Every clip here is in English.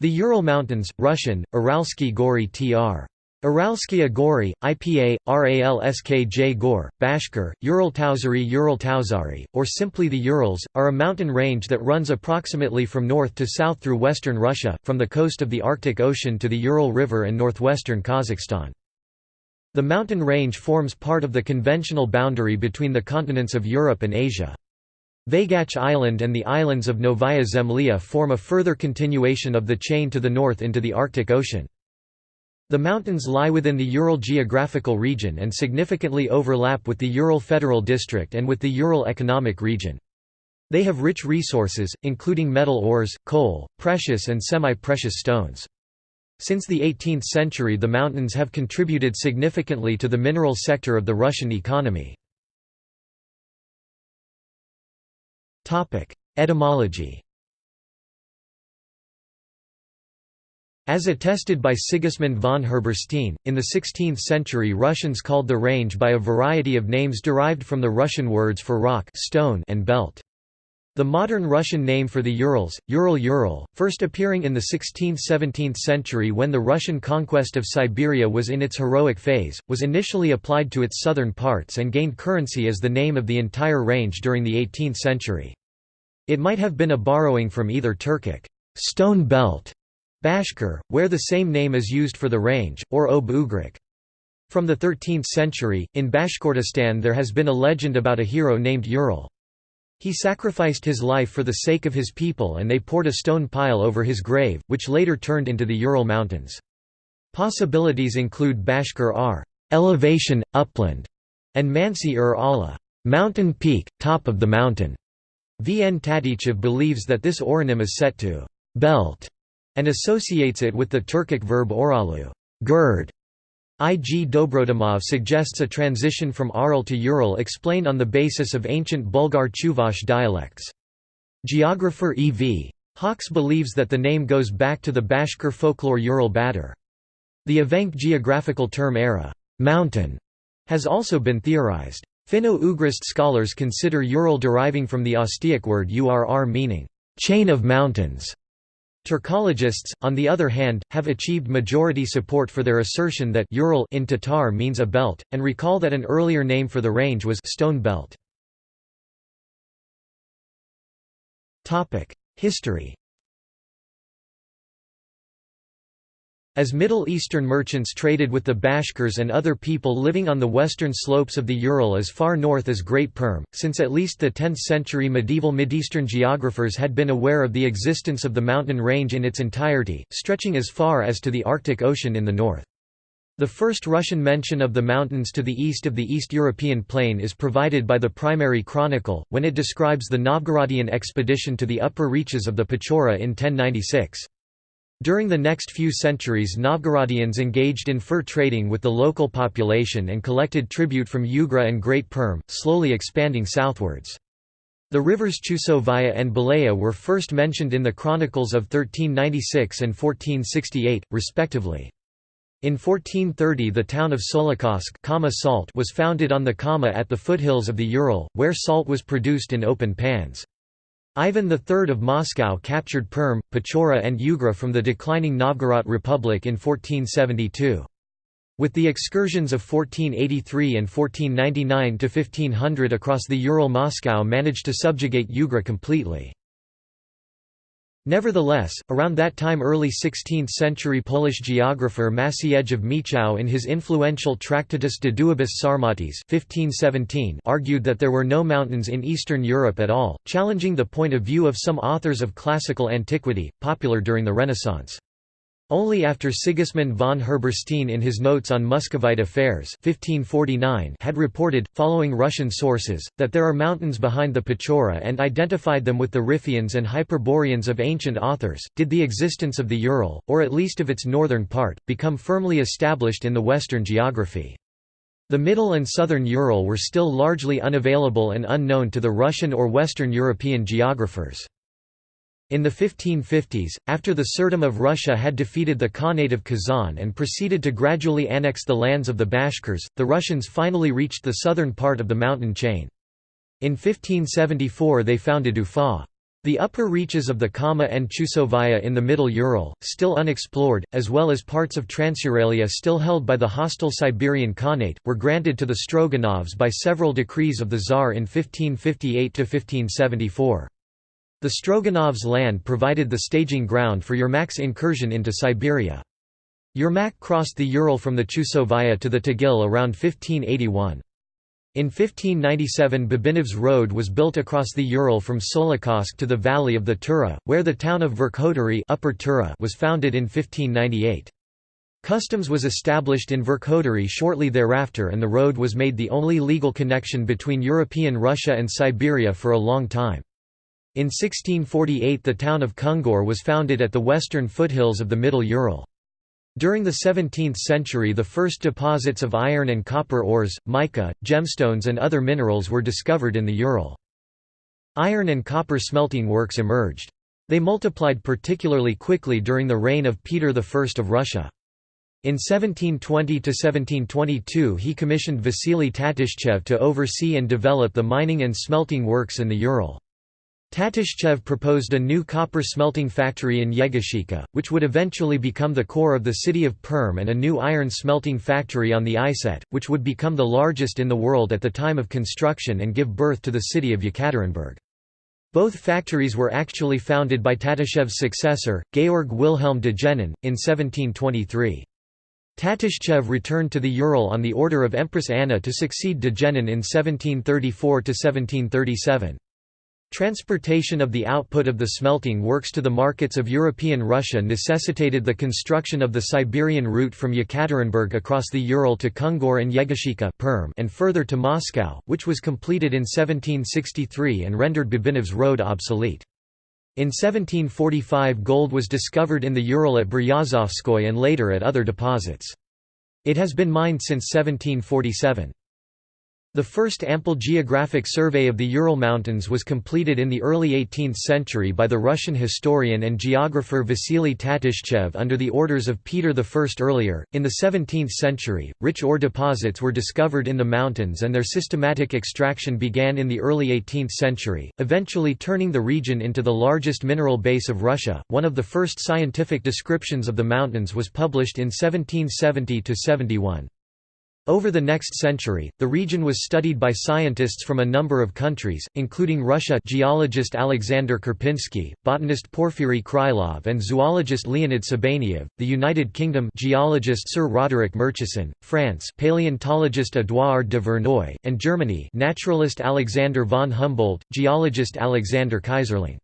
The Ural Mountains, Russian, Uralsky Gory tr. Uralskaya Gori, IPA, RALSKJ Gor, Bashkir, Ural Tauzari Ural Tauzari, or simply the Urals, are a mountain range that runs approximately from north to south through western Russia, from the coast of the Arctic Ocean to the Ural River and northwestern Kazakhstan. The mountain range forms part of the conventional boundary between the continents of Europe and Asia. Vaygach Island and the islands of Novaya Zemlya form a further continuation of the chain to the north into the Arctic Ocean. The mountains lie within the Ural geographical region and significantly overlap with the Ural Federal District and with the Ural Economic Region. They have rich resources, including metal ores, coal, precious and semi-precious stones. Since the 18th century the mountains have contributed significantly to the mineral sector of the Russian economy. Etymology As attested by Sigismund von Herberstein, in the 16th century Russians called the range by a variety of names derived from the Russian words for rock stone and belt. The modern Russian name for the Urals, Ural-Ural, first appearing in the 16th–17th century when the Russian conquest of Siberia was in its heroic phase, was initially applied to its southern parts and gained currency as the name of the entire range during the 18th century. It might have been a borrowing from either Turkic stone belt, Bashkir, where the same name is used for the range, or Ob Ugric. From the 13th century, in Bashkortostan there has been a legend about a hero named Ural. He sacrificed his life for the sake of his people and they poured a stone pile over his grave, which later turned into the Ural Mountains. Possibilities include Bashkir R elevation, upland, and Mansi ur Allah mountain peak, top of the mountain. V. N. Tatishchev believes that this oronym is set to «belt» and associates it with the Turkic verb oralu gird". I. G. Dobrodomov suggests a transition from Aral to Ural explained on the basis of ancient Bulgar Chuvash dialects. Geographer E. V. Hawks believes that the name goes back to the Bashkir folklore Ural-batyr. The Evenk geographical term era mountain", has also been theorized. Finno-Ugrist scholars consider Ural deriving from the Ostyak word urr meaning, "...chain of mountains". Turkologists, on the other hand, have achieved majority support for their assertion that Ural in Tatar means a belt, and recall that an earlier name for the range was Stone Belt. History As Middle Eastern merchants traded with the Bashkirs and other people living on the western slopes of the Ural as far north as Great Perm, since at least the 10th century medieval Mideastern geographers had been aware of the existence of the mountain range in its entirety, stretching as far as to the Arctic Ocean in the north. The first Russian mention of the mountains to the east of the East European plain is provided by the Primary Chronicle, when it describes the Novgorodian expedition to the upper reaches of the Pechora in 1096. During the next few centuries Novgorodians engaged in fur trading with the local population and collected tribute from Ugra and Great Perm, slowly expanding southwards. The rivers Chusovaya and Belaya were first mentioned in the chronicles of 1396 and 1468, respectively. In 1430 the town of Solikamsk Kama salt was founded on the Kama at the foothills of the Ural, where salt was produced in open pans. Ivan III of Moscow captured Perm, Pechora and Ugra from the declining Novgorod Republic in 1472. With the excursions of 1483 and 1499 to 1500 across the Ural Moscow managed to subjugate Ugra completely. Nevertheless, around that time early 16th-century Polish geographer Maciej of Miechów in his influential Tractatus de duabus Sarmatis 1517 argued that there were no mountains in Eastern Europe at all, challenging the point of view of some authors of classical antiquity, popular during the Renaissance. Only after Sigismund von Herberstein in his Notes on Muscovite Affairs 1549 had reported, following Russian sources, that there are mountains behind the Pechora and identified them with the Ripheans and Hyperboreans of ancient authors, did the existence of the Ural, or at least of its northern part, become firmly established in the Western geography. The middle and southern Ural were still largely unavailable and unknown to the Russian or Western European geographers. In the 1550s, after the Tsardom of Russia had defeated the Khanate of Kazan and proceeded to gradually annex the lands of the Bashkirs, the Russians finally reached the southern part of the mountain chain. In 1574 they founded Ufa. The upper reaches of the Kama and Chusovaya in the Middle Ural, still unexplored, as well as parts of Transuralia still held by the hostile Siberian Khanate, were granted to the Stroganovs by several decrees of the Tsar in 1558–1574. The Stroganovs' land provided the staging ground for Yermak's incursion into Siberia. Yermak crossed the Ural from the Chusovaya to the Tagil around 1581. In 1597 Babinov's road was built across the Ural from Solikamsk to the valley of the Tura, where the town of Verkhoturye Upper Tura was founded in 1598. Customs was established in Verkhoturye shortly thereafter and the road was made the only legal connection between European Russia and Siberia for a long time. In 1648 the town of Kungur was founded at the western foothills of the Middle Ural. During the 17th century the first deposits of iron and copper ores, mica, gemstones and other minerals were discovered in the Ural. Iron and copper smelting works emerged. They multiplied particularly quickly during the reign of Peter I of Russia. In 1720–1722 he commissioned Vasily Tatishchev to oversee and develop the mining and smelting works in the Ural. Tatishchev proposed a new copper smelting factory in Yegoshika, which would eventually become the core of the city of Perm and a new iron smelting factory on the Iset, which would become the largest in the world at the time of construction and give birth to the city of Yekaterinburg. Both factories were actually founded by Tatishchev's successor, Georg Wilhelm de Gennin, in 1723. Tatishchev returned to the Ural on the order of Empress Anna to succeed de Gennin in 1734–1737. Transportation of the output of the smelting works to the markets of European Russia necessitated the construction of the Siberian route from Yekaterinburg across the Ural to Kungur and Yegoshika and further to Moscow, which was completed in 1763 and rendered Babinov's road obsolete. In 1745 gold was discovered in the Ural at Beryozovskoye and later at other deposits. It has been mined since 1747. The first ample geographic survey of the Ural Mountains was completed in the early 18th century by the Russian historian and geographer Vasily Tatishchev under the orders of Peter I. Earlier, in the 17th century, rich ore deposits were discovered in the mountains and their systematic extraction began in the early 18th century, eventually turning the region into the largest mineral base of Russia. One of the first scientific descriptions of the mountains was published in 1770 71. Over the next century, the region was studied by scientists from a number of countries, including Russia geologist Alexander Karpinsky, botanist Porfiry Krylov and zoologist Leonid Sabaneyev, the United Kingdom geologist Sir Roderick Murchison, France paleontologist Édouard de Verneuil, and Germany naturalist Alexander von Humboldt, geologist Alexander Keyserling.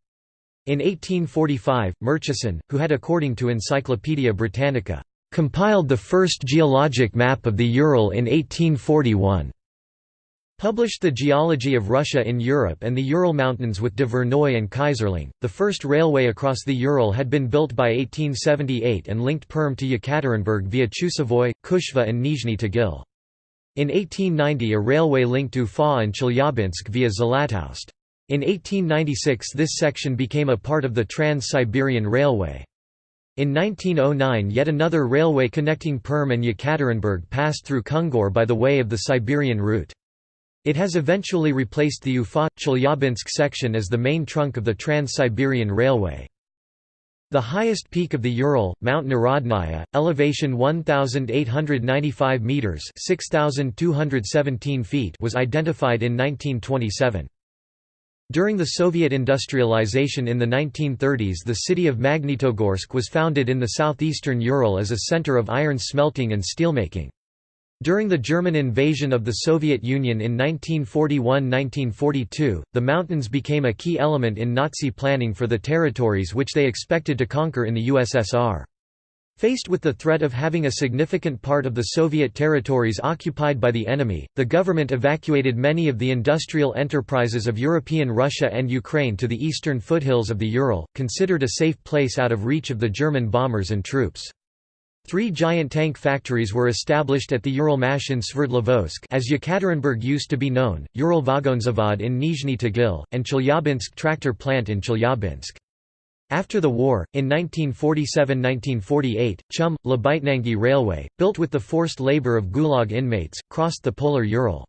In 1845, Murchison, who had according to Encyclopaedia Britannica compiled the first geologic map of the Ural in 1841. Published The Geology of Russia in Europe and the Ural Mountains with de Verneuil and Keyserling. The first railway across the Ural had been built by 1878 and linked Perm to Yekaterinburg via Chusovoy, Kushva, and Nizhny Tagil. In 1890, a railway linked Ufa and Chelyabinsk via Zlatoust. In 1896, this section became a part of the Trans-Siberian Railway. In 1909 yet another railway connecting Perm and Yekaterinburg passed through Kungur by the way of the Siberian route. It has eventually replaced the Ufa-Chelyabinsk section as the main trunk of the Trans-Siberian Railway. The highest peak of the Ural, Mount Narodnaya, elevation 1,895 metres 6,217 feet was identified in 1927. During the Soviet industrialization in the 1930s the city of Magnitogorsk was founded in the southeastern Ural as a center of iron smelting and steelmaking. During the German invasion of the Soviet Union in 1941–1942, the mountains became a key element in Nazi planning for the territories which they expected to conquer in the USSR. Faced with the threat of having a significant part of the Soviet territories occupied by the enemy, the government evacuated many of the industrial enterprises of European Russia and Ukraine to the eastern foothills of the Ural, considered a safe place out of reach of the German bombers and troops. Three giant tank factories were established at the Uralmash in Sverdlovsk as Yekaterinburg used to be known, Ural Vagonzavod in Nizhny Tagil, and Chelyabinsk tractor plant in Chelyabinsk. After the war, in 1947–1948, Chum, Labytnangi Railway, built with the forced labor of Gulag inmates, crossed the polar Ural.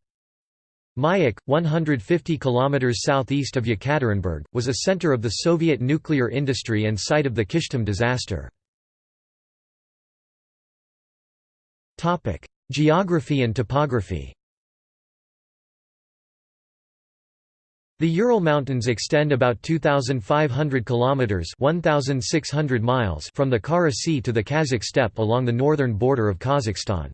Mayak, 150 km southeast of Yekaterinburg, was a center of the Soviet nuclear industry and site of the Kyshtym disaster. Geography and topography The Ural Mountains extend about 2,500 kilometers (1,600 miles) from the Kara Sea to the Kazakh steppe along the northern border of Kazakhstan.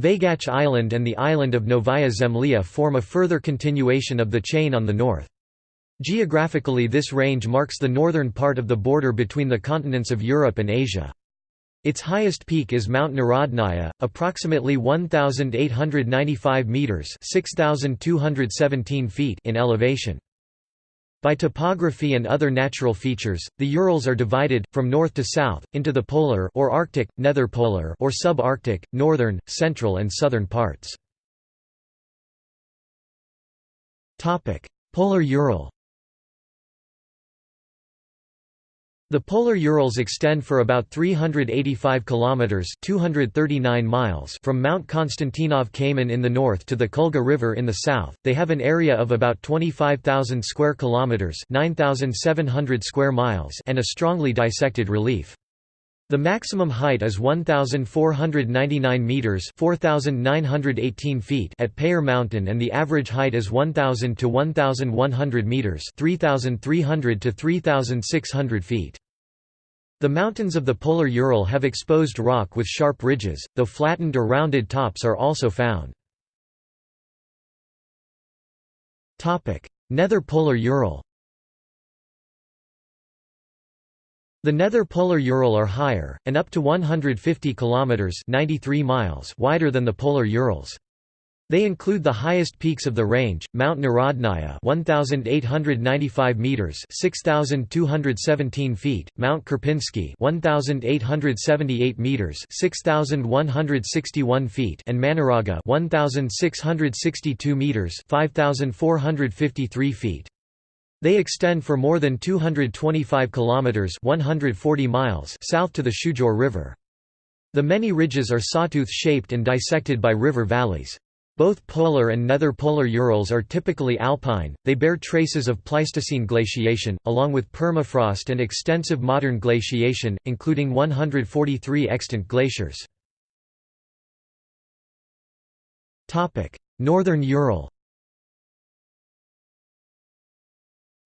Vaygach Island and the island of Novaya Zemlya form a further continuation of the chain on the north. Geographically this range marks the northern part of the border between the continents of Europe and Asia. Its highest peak is Mount Narodnaya, approximately 1,895 metres 6,217 feet in elevation. By topography and other natural features, the Urals are divided, from north to south, into the polar or Arctic, netherpolar or subarctic, northern, central and southern parts. Polar Ural The polar Urals extend for about 385 kilometers (239 miles) from Mount Konstantinov Kamen in the north to the Kulga River in the south. They have an area of about 25,000 square kilometers (9,700 square miles) and a strongly dissected relief. The maximum height is 1,499 metres 4,918 feet at Payer Mountain and the average height is 1,000 to 1,100 metres 3,300 to 3,600 feet. The mountains of the polar Ural have exposed rock with sharp ridges, though flattened or rounded tops are also found. Nether polar Ural The nether polar Ural are higher, and up to 150 kilometers (93 miles) wider than the polar Urals. They include the highest peaks of the range: Mount Narodnaya, 1895 meters, 6217 feet; Mount Karpinsky, 1878 meters, 6161 feet; and Manaraga, 1662 meters, 5453 feet. They extend for more than 225 kilometers (140 miles) south to the Shchugor River. The many ridges are sawtooth-shaped and dissected by river valleys. Both polar and nether polar Urals are typically alpine, they bear traces of Pleistocene glaciation, along with permafrost and extensive modern glaciation, including 143 extant glaciers. Northern Ural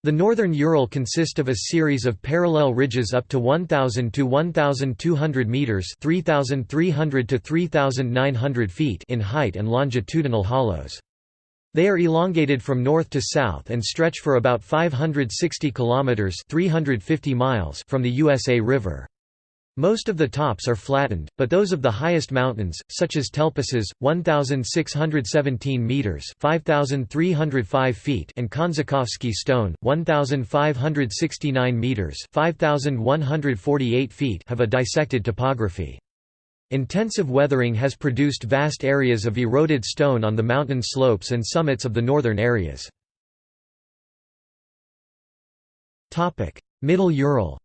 The northern Ural consist of a series of parallel ridges up to 1000 to 1200 meters, 3300 to 3900 feet in height and longitudinal hollows. They are elongated from north to south and stretch for about 560 kilometers, 350 miles from the USA River. Most of the tops are flattened, but those of the highest mountains, such as Telposiz, 1,617 metres 5,305 feet and Konzhakovsky Stone, 1,569 metres 5,148 feet have a dissected topography. Intensive weathering has produced vast areas of eroded stone on the mountain slopes and summits of the northern areas. Middle Ural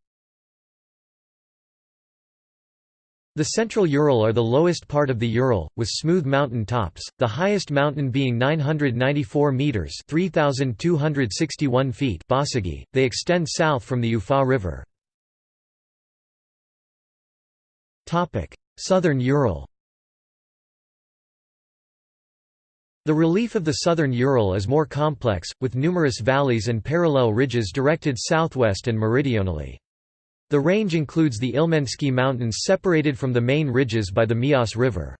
The central Ural are the lowest part of the Ural, with smooth mountain tops, the highest mountain being 994 metres 3,261 feet Basagi. They extend south from the Ufa River. Southern Ural The relief of the southern Ural is more complex, with numerous valleys and parallel ridges directed southwest and meridionally. The range includes the Ilmensky Mountains separated from the main ridges by the Miass River.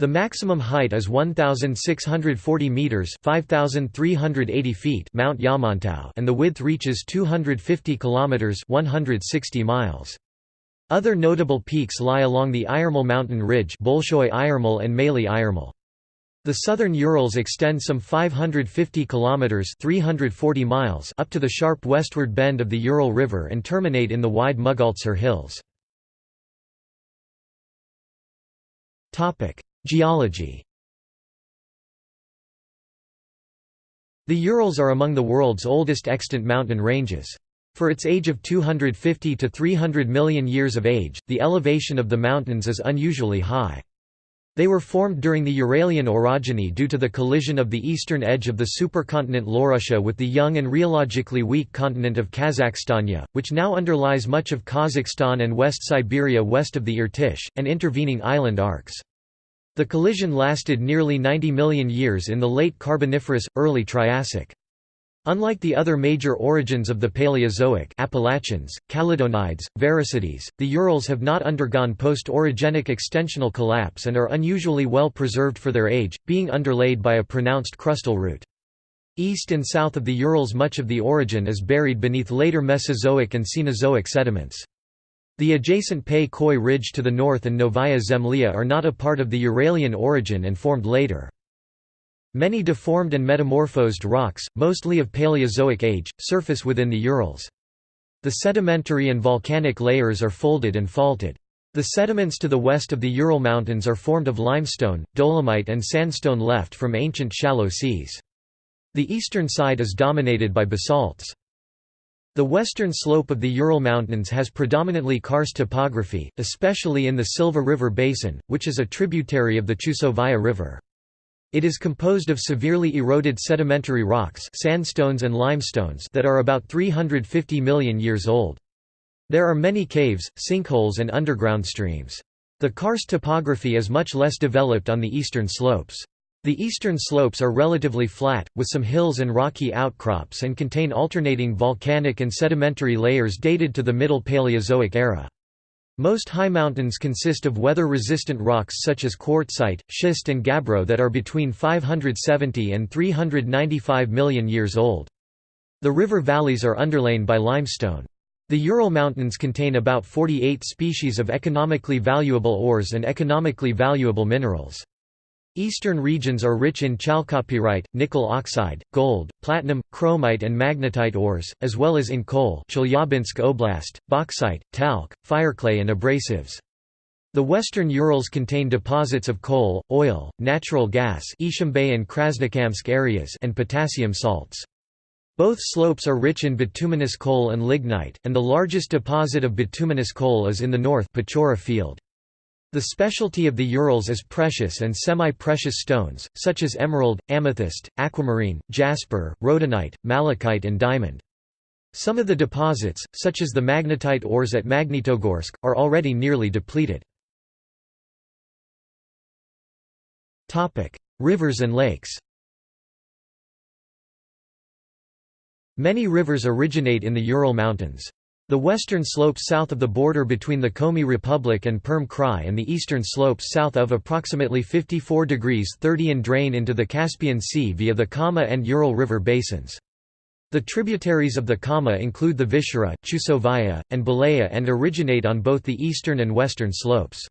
The maximum height is 1,640 metres 5,380 feet Mount Yamantau and the width reaches 250 kilometres 160 miles. Other notable peaks lie along the Iremel mountain ridge Bolshoy Iremel and Maley Iremel. The southern Urals extend some 550 kilometers (340 miles) up to the sharp westward bend of the Ural River and terminate in the wide Mugodzhar Hills. Topic: Geology. The Urals are among the world's oldest extant mountain ranges. For its age of 250 to 300 million years of age, the elevation of the mountains is unusually high. They were formed during the Uralian orogeny due to the collision of the eastern edge of the supercontinent Laurussia with the young and rheologically weak continent of Kazakhstania, which now underlies much of Kazakhstan and West Siberia west of the Irtysh, and intervening island arcs. The collision lasted nearly 90 million years in the late Carboniferous, early Triassic. Unlike the other major orogens of the Paleozoic Appalachians, Caledonides, Variscides, the Urals have not undergone post-orogenic extensional collapse and are unusually well preserved for their age, being underlaid by a pronounced crustal root. East and south of the Urals much of the orogen is buried beneath later Mesozoic and Cenozoic sediments. The adjacent Pei Khoi Ridge to the north and Novaya Zemlya are not a part of the Uralian orogen and formed later. Many deformed and metamorphosed rocks, mostly of Paleozoic age, surface within the Urals. The sedimentary and volcanic layers are folded and faulted. The sediments to the west of the Ural Mountains are formed of limestone, dolomite and sandstone left from ancient shallow seas. The eastern side is dominated by basalts. The western slope of the Ural Mountains has predominantly karst topography, especially in the Sylva River basin, which is a tributary of the Chusovaya River. It is composed of severely eroded sedimentary rocks sandstones and limestones that are about 350 million years old. There are many caves, sinkholes and underground streams. The karst topography is much less developed on the eastern slopes. The eastern slopes are relatively flat, with some hills and rocky outcrops and contain alternating volcanic and sedimentary layers dated to the Middle Paleozoic era. Most high mountains consist of weather-resistant rocks such as quartzite, schist and gabbro that are between 570 and 395 million years old. The river valleys are underlain by limestone. The Ural Mountains contain about 48 species of economically valuable ores and economically valuable minerals. Eastern regions are rich in chalcopyrite, nickel oxide, gold, platinum, chromite and magnetite ores, as well as in coal Chelyabinsk Oblast, bauxite, talc, fireclay and abrasives. The western Urals contain deposits of coal, oil, natural gas Ishimbai and Krasnokamsk areas and potassium salts. Both slopes are rich in bituminous coal and lignite, and the largest deposit of bituminous coal is in the north Pechora field. The specialty of the Urals is precious and semi-precious stones, such as emerald, amethyst, aquamarine, jasper, rhodonite, malachite and diamond. Some of the deposits, such as the magnetite ores at Magnitogorsk, are already nearly depleted. Rivers and lakes Many rivers originate in the Ural Mountains. The western slopes south of the border between the Komi Republic and Perm Krai and the eastern slopes south of approximately 54 degrees 30 and drain into the Caspian Sea via the Kama and Ural River basins. The tributaries of the Kama include the Vishera, Chusovaya, and Belaya and originate on both the eastern and western slopes.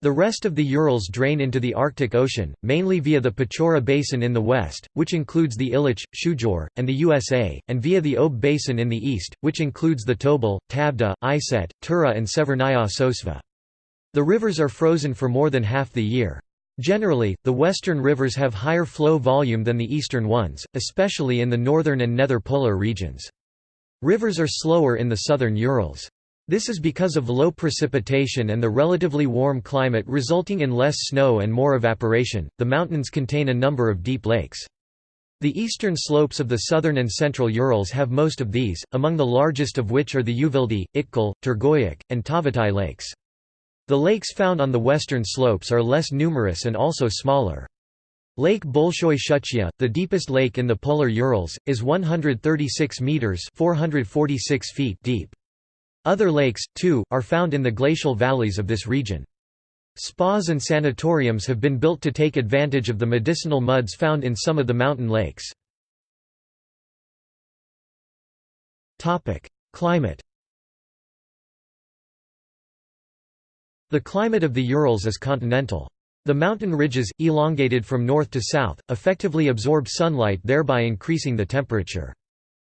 The rest of the Urals drain into the Arctic Ocean, mainly via the Pechora Basin in the west, which includes the Illich, Shchugor, and the USA, and via the Ob Basin in the east, which includes the Tobol, Tavda, Iset, Tura and Severnaya Sosva. The rivers are frozen for more than half the year. Generally, the western rivers have higher flow volume than the eastern ones, especially in the northern and nether polar regions. Rivers are slower in the southern Urals. This is because of low precipitation and the relatively warm climate resulting in less snow and more evaporation. The mountains contain a number of deep lakes. The eastern slopes of the southern and central Urals have most of these, among the largest of which are the Uvaldy, Itkul, Turgoyak, and Tavatai lakes. The lakes found on the western slopes are less numerous and also smaller. Lake Bolshoy Shuchya, the deepest lake in the polar Urals, is 136 meters (446 feet) deep. Other lakes, too, are found in the glacial valleys of this region. Spas and sanatoriums have been built to take advantage of the medicinal muds found in some of the mountain lakes. Climate The climate of the Urals is continental. The mountain ridges, elongated from north to south, effectively absorb sunlight thereby increasing the temperature.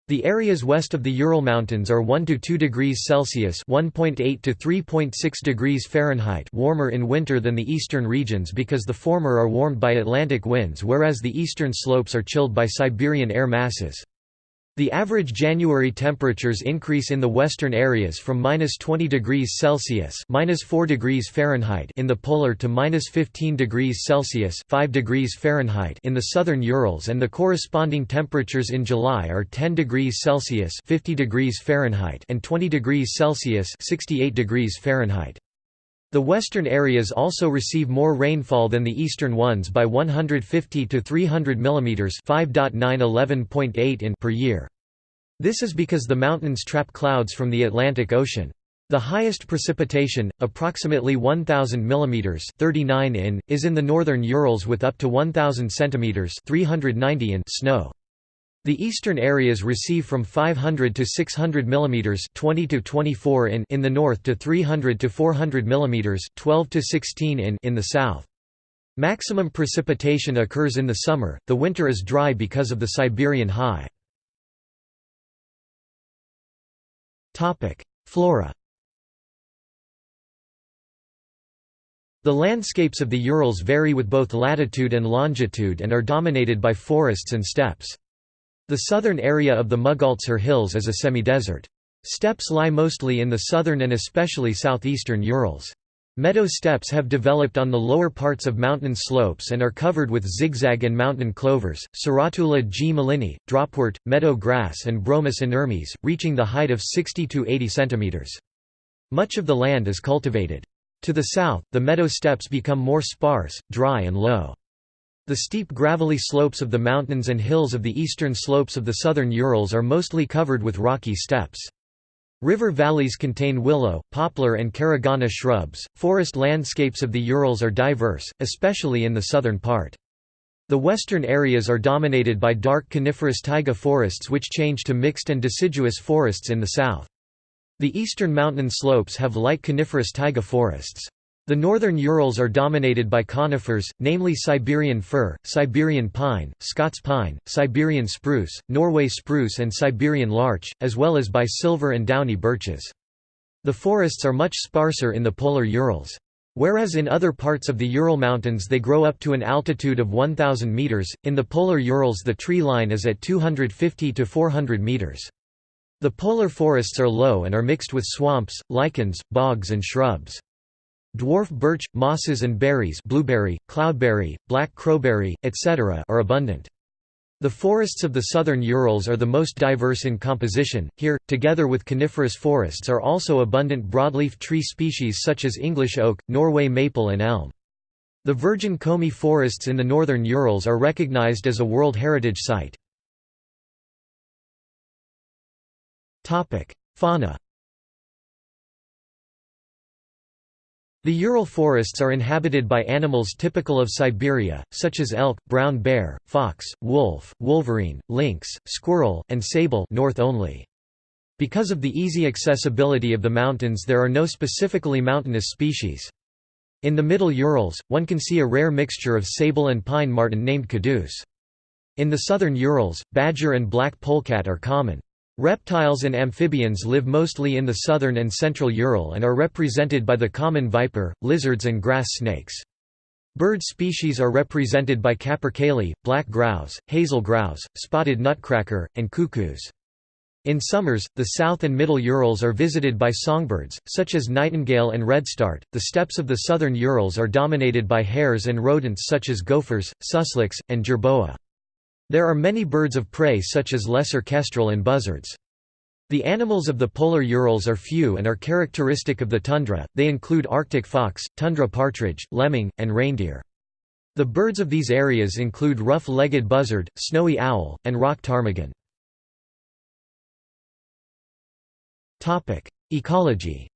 The areas west of the Ural Mountains are 1 to 2 degrees Celsius (1.8 to 3.6 degrees Fahrenheit) warmer in winter than the eastern regions because the former are warmed by Atlantic winds whereas the eastern slopes are chilled by Siberian air masses. The average January temperatures increase in the western areas from minus 20 degrees Celsius minus 4 degrees Fahrenheit in the polar to minus 15 degrees Celsius 5 degrees Fahrenheit in the southern Urals and the corresponding temperatures in July are 10 degrees Celsius 50 degrees Fahrenheit and 20 degrees Celsius 68 degrees Fahrenheit. The western areas also receive more rainfall than the eastern ones by 150 to 300 mm 5.911.8 in per year. This is because the mountains trap clouds from the Atlantic Ocean. The highest precipitation, approximately 1000 mm 39 in, is in the northern Urals with up to 1000 cm 390 in snow. The eastern areas receive from 500 to 600 mm 20 to 24 in in the north to 300 to 400 mm 12 to 16 in in the south. Maximum precipitation occurs in the summer. The winter is dry because of the Siberian high. Flora. The landscapes of the Urals vary with both latitude and longitude and are dominated by forests and steppes. The southern area of the Mugodzhar Hills is a semi-desert. Steppes lie mostly in the southern and especially southeastern Urals. Meadow steppes have developed on the lower parts of mountain slopes and are covered with zigzag and mountain clovers, Serratula g. mellini, dropwort, meadow grass and Bromus inermes, reaching the height of 60 to 80 cm. Much of the land is cultivated. To the south, the meadow steppes become more sparse, dry and low. The steep gravelly slopes of the mountains and hills of the eastern slopes of the southern Urals are mostly covered with rocky steppes. River valleys contain willow, poplar and caragana shrubs. Forest landscapes of the Urals are diverse, especially in the southern part. The western areas are dominated by dark coniferous taiga forests which change to mixed and deciduous forests in the south. The eastern mountain slopes have light coniferous taiga forests. The northern Urals are dominated by conifers, namely Siberian fir, Siberian pine, Scots pine, Siberian spruce, Norway spruce and Siberian larch, as well as by silver and downy birches. The forests are much sparser in the polar Urals. Whereas in other parts of the Ural Mountains they grow up to an altitude of 1,000 meters, in the polar Urals the tree line is at 250 to 400 meters. The polar forests are low and are mixed with swamps, lichens, bogs and shrubs. Dwarf birch, mosses and berries blueberry, cloudberry, black crowberry, etc. are abundant. The forests of the southern Urals are the most diverse in composition. Here, together with coniferous forests are also abundant broadleaf tree species such as English oak, Norway maple and elm. The virgin Komi forests in the northern Urals are recognized as a World Heritage Site. Fauna The Ural forests are inhabited by animals typical of Siberia, such as elk, brown bear, fox, wolf, wolverine, lynx, squirrel, and sable north only. Because of the easy accessibility of the mountains there are no specifically mountainous species. In the Middle Urals, one can see a rare mixture of sable and pine marten named caduce. In the southern Urals, badger and black polecat are common. Reptiles and amphibians live mostly in the southern and central Ural and are represented by the common viper, lizards and grass snakes. Bird species are represented by capercaillie, black grouse, hazel grouse, spotted nutcracker, and cuckoos. In summers, the south and middle Urals are visited by songbirds, such as nightingale and redstart. The steppes of the southern Urals are dominated by hares and rodents such as gophers, susliks, and jerboa. There are many birds of prey such as lesser kestrel and buzzards. The animals of the polar Urals are few and are characteristic of the tundra, they include Arctic fox, tundra partridge, lemming, and reindeer. The birds of these areas include rough-legged buzzard, snowy owl, and rock ptarmigan. Ecology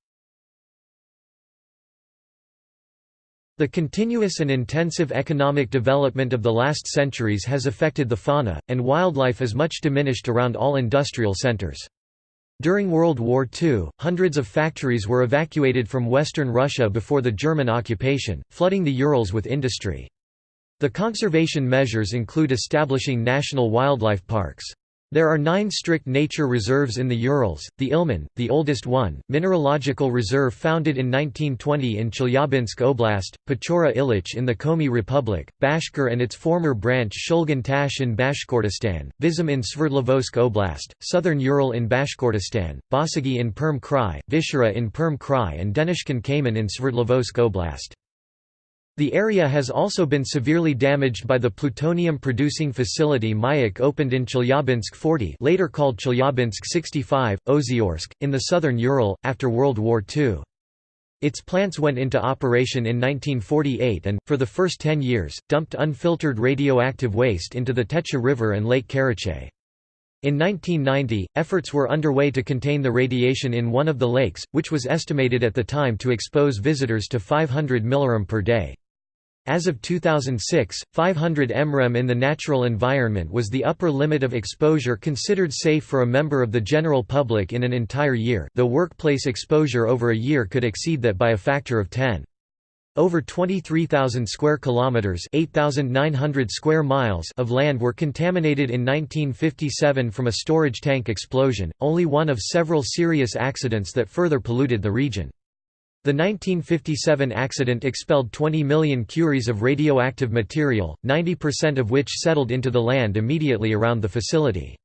The continuous and intensive economic development of the last centuries has affected the fauna, and wildlife is much diminished around all industrial centers. During World War II, hundreds of factories were evacuated from western Russia before the German occupation, flooding the Urals with industry. The conservation measures include establishing national wildlife parks. There are nine strict nature reserves in the Urals, the Ilmen, the oldest one, mineralogical reserve founded in 1920 in Chelyabinsk Oblast, Pechora Ilich in the Komi Republic, Bashkir and its former branch Shulgan Tash in Bashkortostan, Visim in Sverdlovsk Oblast, Southern Ural in Bashkortostan, Basagi in Perm Krai, Vishera in Perm Krai and Denezhkin Kamen in Sverdlovsk Oblast. The area has also been severely damaged by the plutonium-producing facility Mayak opened in Chelyabinsk 40 later called Chelyabinsk 65, Ozyorsk, in the southern Ural, after World War II. Its plants went into operation in 1948 and, for the first ten years, dumped unfiltered radioactive waste into the Techa River and Lake Karachay. In 1990, efforts were underway to contain the radiation in one of the lakes, which was estimated at the time to expose visitors to 500 mrem per day. As of 2006, 500 mrem in the natural environment was the upper limit of exposure considered safe for a member of the general public in an entire year though workplace exposure over a year could exceed that by a factor of 10. Over 23,000 square kilometers, 8,900 square miles of land were contaminated in 1957 from a storage tank explosion, only one of several serious accidents that further polluted the region. The 1957 accident expelled 20 million curies of radioactive material, 90% of which settled into the land immediately around the facility.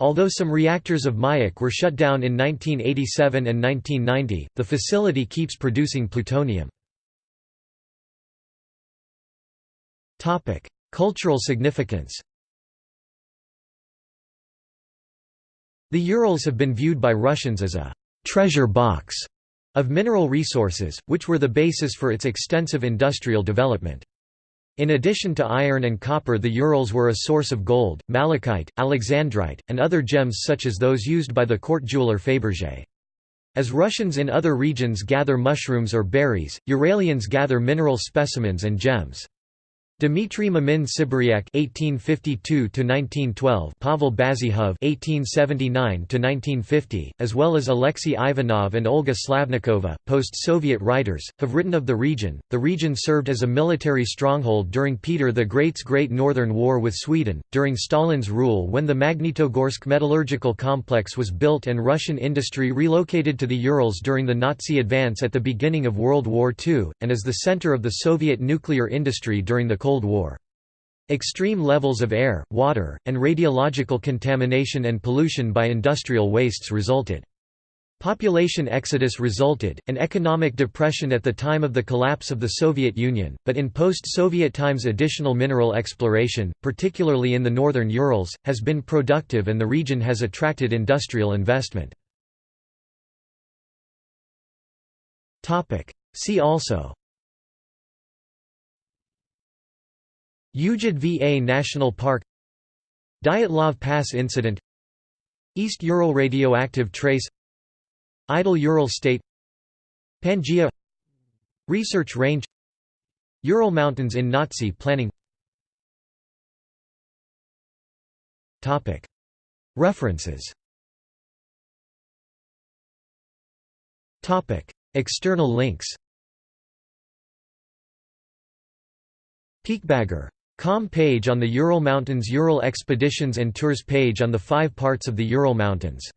Although some reactors of Mayak were shut down in 1987 and 1990, the facility keeps producing plutonium. Cultural significance The Urals have been viewed by Russians as a «treasure box» of mineral resources, which were the basis for its extensive industrial development. In addition to iron and copper the Urals were a source of gold, malachite, alexandrite, and other gems such as those used by the court jeweler Fabergé. As Russians in other regions gather mushrooms or berries, Uralians gather mineral specimens and gems. Dmitry Mamin Sibiryak (1852–1912), Pavel Bazhov (1879–1950), as well as Alexei Ivanov and Olga Slavnikova, post-Soviet writers, have written of the region. The region served as a military stronghold during Peter the Great's Great Northern War with Sweden, during Stalin's rule when the Magnitogorsk metallurgical complex was built and Russian industry relocated to the Urals during the Nazi advance at the beginning of World War II, and as the center of the Soviet nuclear industry during the Cold War. Extreme levels of air, water, and radiological contamination and pollution by industrial wastes resulted. Population exodus resulted, and economic depression at the time of the collapse of the Soviet Union, but in post-Soviet times additional mineral exploration, particularly in the northern Urals, has been productive and the region has attracted industrial investment. See also Yugyd Va National Park Dyatlov Pass Incident East Ural Radioactive Trace Idle Ural State Pangea Research Range Ural Mountains in Nazi planning. References. External links. Peakbagger Com page on the Ural Mountains Ural Expeditions and Tours page on the five parts of the Ural Mountains